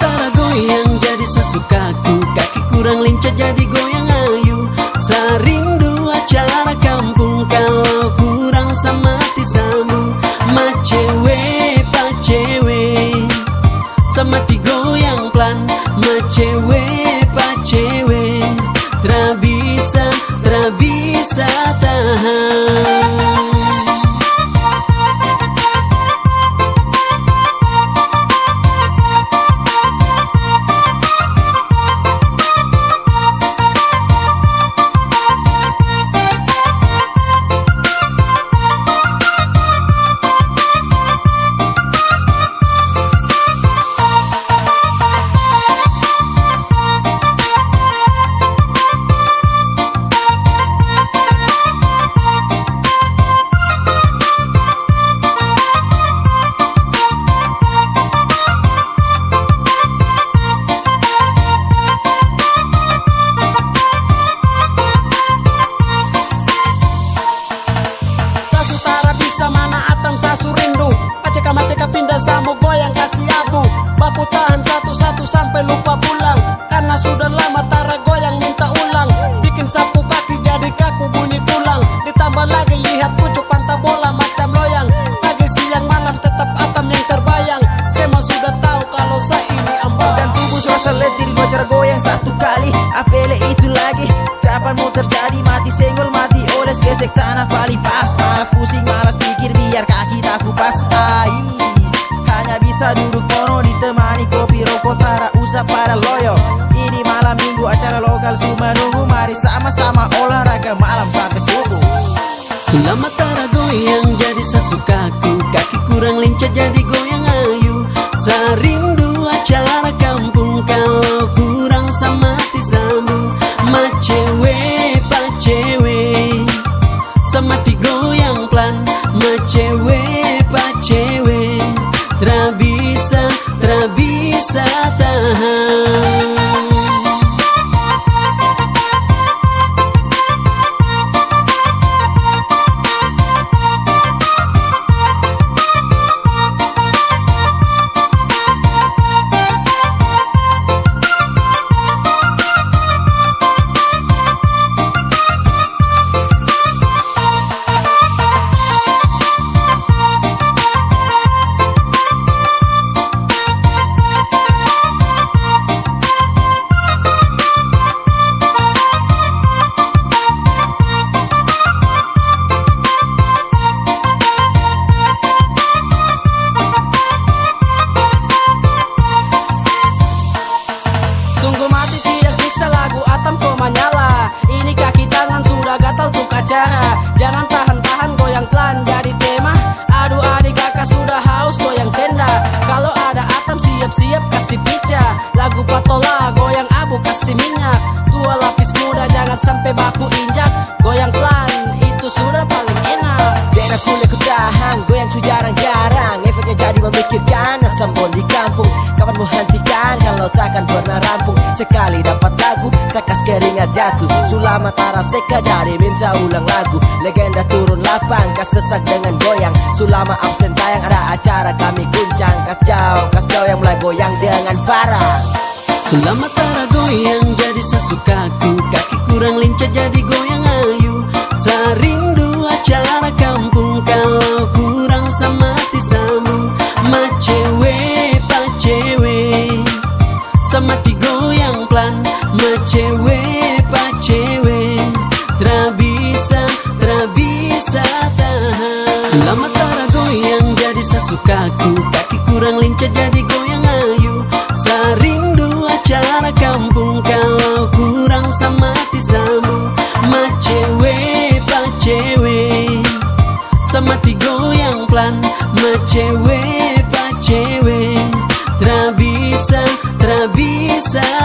Selama tara goyang jadi sesukaku. Kaki kurang lincah jadi goyang ayu. Sarindu acara kampung Kalau kurang sama sambung Ma cewe, pa cewe Sama ti goyang plan Ma Samo goyang kasih abu. Baku tahan satu-satu sampai lupa pulang Karena sudah lama tara goyang minta ulang. Bikin sapu kaki jadi kaku bunyi tulang. Ditambah lagi lihat pucuk pantai bola macam loyang. Pagi siang malam tetap atam yang terbayang. Sema sudah tahu kalau saya ini ambang. Dan tubuh suasa letih gocar goyang satu kali. Apele itu lagi Kapan mau terjadi? Mati senggol mati oles gesek tanah paling pas. Malas pusing malas bisa duduk mono ditemani kopi rokok tara usah para loyo. Ini malam minggu acara lokal semua nunggu. Mari sama-sama olahraga malam sampai subuh. Selama tara goyang jadi sesukaku. Kaki kurang lincah jadi goyang ayu. Sarindu acara kampung Kalau kurang sama sambung Ma cewe, pa cewe Sama ti goyang plan Ma atam di kampung Kapan mau hentikan kalau takkan pernah rampung. Sekali dapat lagu Sakas keringat jatuh. Sulama tara seka jadi minta ulang lagu. Legenda turun lapang Kas sesak dengan goyang. Sulama absen tayang ada acara kami guncang. Kas jauh, kas jauh yang mulai goyang dengan parah Selama tara goyang jadi sesukaku. Kaki kurang lincah jadi goyang ayu Ma cewe, pa cewe Tra bisa, tra bisa tahan. Selama tara goyang jadi sesukaku Kaki kurang lincah jadi goyang ayu. Sarindu acara kampung Kalau kurang sama sambung Ma cewe, pa cewe Sama ti goyang plan. Ma cewe, pa cewe Tra bisa, सा